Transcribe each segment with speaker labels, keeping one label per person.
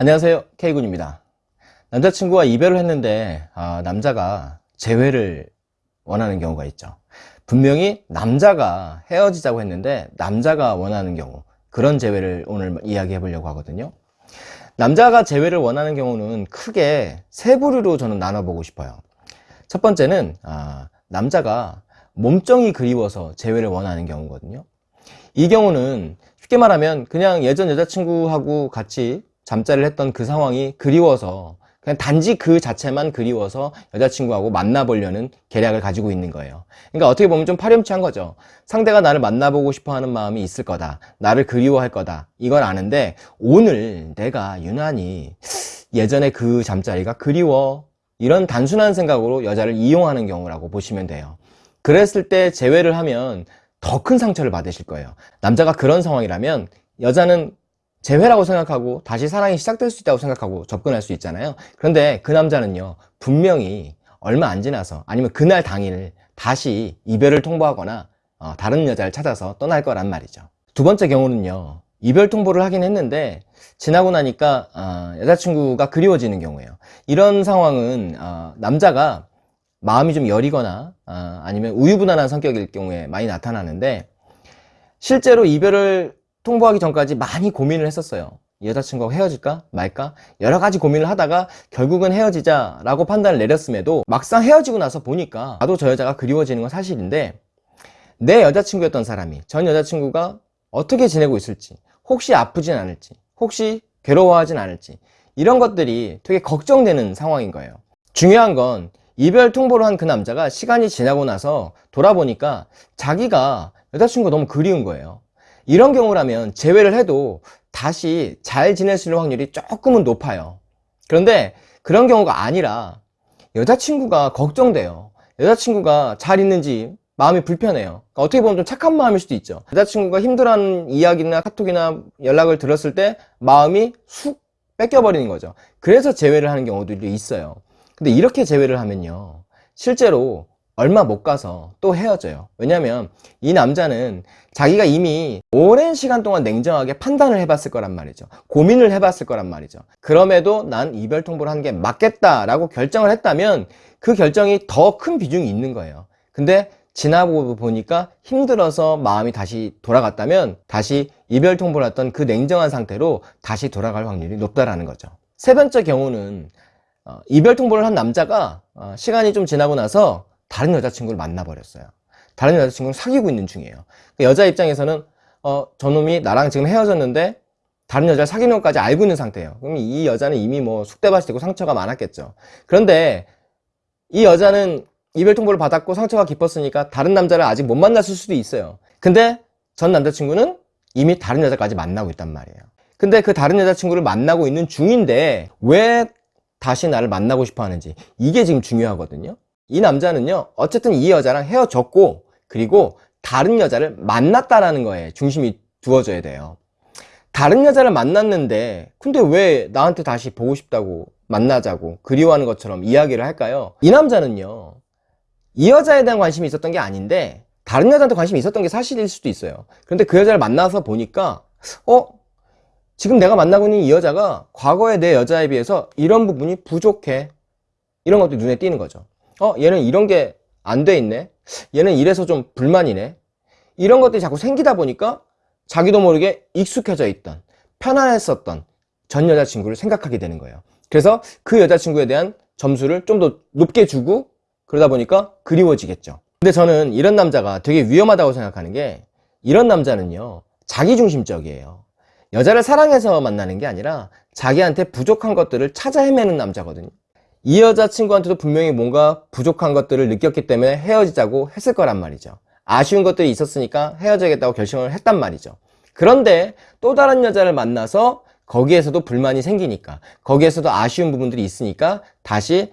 Speaker 1: 안녕하세요. K군입니다. 남자친구와 이별을 했는데 아, 남자가 재회를 원하는 경우가 있죠. 분명히 남자가 헤어지자고 했는데 남자가 원하는 경우 그런 재회를 오늘 이야기해 보려고 하거든요. 남자가 재회를 원하는 경우는 크게 세 부류로 저는 나눠보고 싶어요. 첫 번째는 아, 남자가 몸정이 그리워서 재회를 원하는 경우거든요. 이 경우는 쉽게 말하면 그냥 예전 여자친구하고 같이 잠자리를 했던 그 상황이 그리워서 그냥 단지 그 자체만 그리워서 여자친구하고 만나보려는 계략을 가지고 있는 거예요. 그러니까 어떻게 보면 좀 파렴치한 거죠. 상대가 나를 만나보고 싶어 하는 마음이 있을 거다. 나를 그리워할 거다. 이건 아는데 오늘 내가 유난히 예전에 그 잠자리가 그리워. 이런 단순한 생각으로 여자를 이용하는 경우라고 보시면 돼요. 그랬을 때 재회를 하면 더 큰 상처를 받으실 거예요. 남자가 그런 상황이라면 여자는 재회라고 생각하고 다시 사랑이 시작될 수 있다고 생각하고 접근할 수 있잖아요. 그런데 그 남자는요 분명히 얼마 안 지나서 아니면 그날 당일 다시 이별을 통보하거나 어, 다른 여자를 찾아서 떠날 거란 말이죠. 두 번째 경우는요 이별 통보를 하긴 했는데 지나고 나니까 어, 여자친구가 그리워지는 경우예요. 이런 상황은 어, 남자가 마음이 좀 여리거나 어, 아니면 우유부단한 성격일 경우에 많이 나타나는데 실제로 이별을 통보하기 전까지 많이 고민을 했었어요. 여자친구하고 헤어질까? 말까? 여러 가지 고민을 하다가 결국은 헤어지자 라고 판단을 내렸음에도 막상 헤어지고 나서 보니까 나도 저 여자가 그리워지는 건 사실인데 내 여자친구였던 사람이 전 여자친구가 어떻게 지내고 있을지 혹시 아프진 않을지 혹시 괴로워하진 않을지 이런 것들이 되게 걱정되는 상황인 거예요. 중요한 건 이별 통보를 한 그 남자가 시간이 지나고 나서 돌아보니까 자기가 여자친구가 너무 그리운 거예요 이런 경우라면 재회를 해도 다시 잘 지낼 수 있는 확률이 조금은 높아요. 그런데 그런 경우가 아니라 여자친구가 걱정돼요. 여자친구가 잘 있는지 마음이 불편해요. 그러니까 어떻게 보면 좀 착한 마음일 수도 있죠. 여자친구가 힘들어하는 이야기나 카톡이나 연락을 들었을 때 마음이 쑥 뺏겨버리는 거죠. 그래서 재회를 하는 경우들이 있어요. 근데 이렇게 재회를 하면요. 실제로 얼마 못 가서 또 헤어져요. 왜냐면 이 남자는 자기가 이미 오랜 시간 동안 냉정하게 판단을 해봤을 거란 말이죠. 고민을 해봤을 거란 말이죠. 그럼에도 난 이별 통보를 하는 게 맞겠다 라고 결정을 했다면 그 결정이 더 큰 비중이 있는 거예요. 근데 지나고 보니까 힘들어서 마음이 다시 돌아갔다면 다시 이별 통보를 했던 그 냉정한 상태로 다시 돌아갈 확률이 높다라는 거죠. 세 번째 경우는 어, 이별 통보를 한 남자가 어, 시간이 좀 지나고 나서 다른 여자친구를 만나버렸어요. 다른 여자친구를 사귀고 있는 중이에요. 그 여자 입장에서는 어, 저놈이 나랑 지금 헤어졌는데 다른 여자를 사귀는 것까지 알고 있는 상태예요. 그럼 이 여자는 이미 뭐 숙대밭이 되고 상처가 많았겠죠. 그런데 이 여자는 이별 통보를 받았고 상처가 깊었으니까 다른 남자를 아직 못 만났을 수도 있어요. 근데 전 남자친구는 이미 다른 여자까지 만나고 있단 말이에요. 근데 그 다른 여자친구를 만나고 있는 중인데 왜 다시 나를 만나고 싶어 하는지 이게 지금 중요하거든요 이 남자는요 어쨌든 이 여자랑 헤어졌고 그리고 다른 여자를 만났다라는 거에 중심이 두어져야 돼요 다른 여자를 만났는데 근데 왜 나한테 다시 보고 싶다고 만나자고 그리워하는 것처럼 이야기를 할까요? 이 남자는요 이 여자에 대한 관심이 있었던 게 아닌데 다른 여자한테 관심이 있었던 게 사실일 수도 있어요 그런데 그 여자를 만나서 보니까 어? 지금 내가 만나고 있는 이 여자가 과거의 내 여자에 비해서 이런 부분이 부족해 이런 것도 눈에 띄는 거죠 어 얘는 이런 게 안 돼 있네. 얘는 이래서 좀 불만이네. 이런 것들이 자꾸 생기다 보니까 자기도 모르게 익숙해져 있던 편안했었던 전 여자친구를 생각하게 되는 거예요. 그래서 그 여자친구에 대한 점수를 좀 더 높게 주고 그러다 보니까 그리워지겠죠. 근데 저는 이런 남자가 되게 위험하다고 생각하는 게 이런 남자는요 자기중심적이에요. 여자를 사랑해서 만나는 게 아니라 자기한테 부족한 것들을 찾아 헤매는 남자거든요 이 여자친구한테도 분명히 뭔가 부족한 것들을 느꼈기 때문에 헤어지자고 했을 거란 말이죠. 아쉬운 것들이 있었으니까 헤어져야겠다고 결심을 했단 말이죠. 그런데 또 다른 여자를 만나서 거기에서도 불만이 생기니까 거기에서도 아쉬운 부분들이 있으니까 다시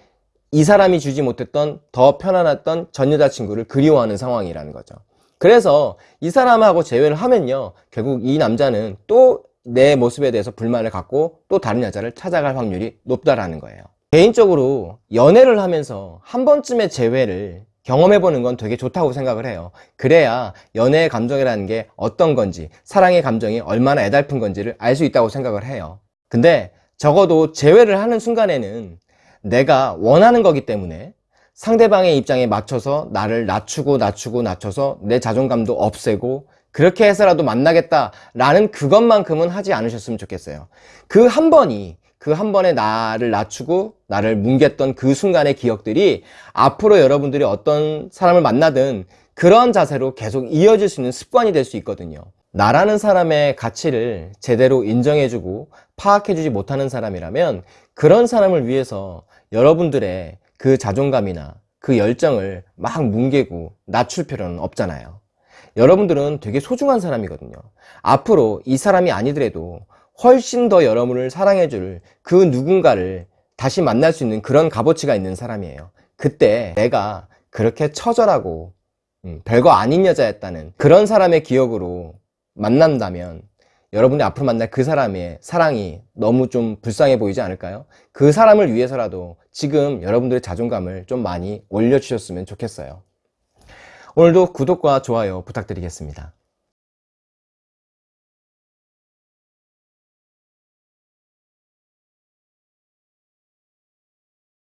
Speaker 1: 이 사람이 주지 못했던 더 편안했던 전 여자친구를 그리워하는 상황이라는 거죠. 그래서 이 사람하고 재회를 하면요 결국 이 남자는 또 내 모습에 대해서 불만을 갖고 또 다른 여자를 찾아갈 확률이 높다라는 거예요 개인적으로 연애를 하면서 한 번쯤의 재회를 경험해보는 건 되게 좋다고 생각을 해요 그래야 연애의 감정이라는 게 어떤 건지 사랑의 감정이 얼마나 애달픈 건지를 알 수 있다고 생각을 해요 근데 적어도 제외를 하는 순간에는 내가 원하는 거기 때문에 상대방의 입장에 맞춰서 나를 낮추고 낮추고 낮춰서 내 자존감도 없애고 그렇게 해서라도 만나겠다라는 그것만큼은 하지 않으셨으면 좋겠어요. 그 한 번이 그 한 번에 나를 낮추고 나를 뭉갰던 그 순간의 기억들이 앞으로 여러분들이 어떤 사람을 만나든 그런 자세로 계속 이어질 수 있는 습관이 될 수 있거든요. 나라는 사람의 가치를 제대로 인정해주고 파악해주지 못하는 사람이라면 그런 사람을 위해서 여러분들의 그 자존감이나 그 열정을 막 뭉개고 낮출 필요는 없잖아요. 여러분들은 되게 소중한 사람이거든요. 앞으로 이 사람이 아니더라도 훨씬 더 여러분을 사랑해줄 그 누군가를 다시 만날 수 있는 그런 값어치가 있는 사람이에요. 그때 내가 그렇게 처절하고 음, 별거 아닌 여자였다는 그런 사람의 기억으로 만난다면 여러분이 앞으로 만날 그 사람의 사랑이 너무 좀 불쌍해 보이지 않을까요? 그 사람을 위해서라도 지금 여러분들의 자존감을 좀 많이 올려주셨으면 좋겠어요. 오늘도 구독과 좋아요 부탁드리겠습니다.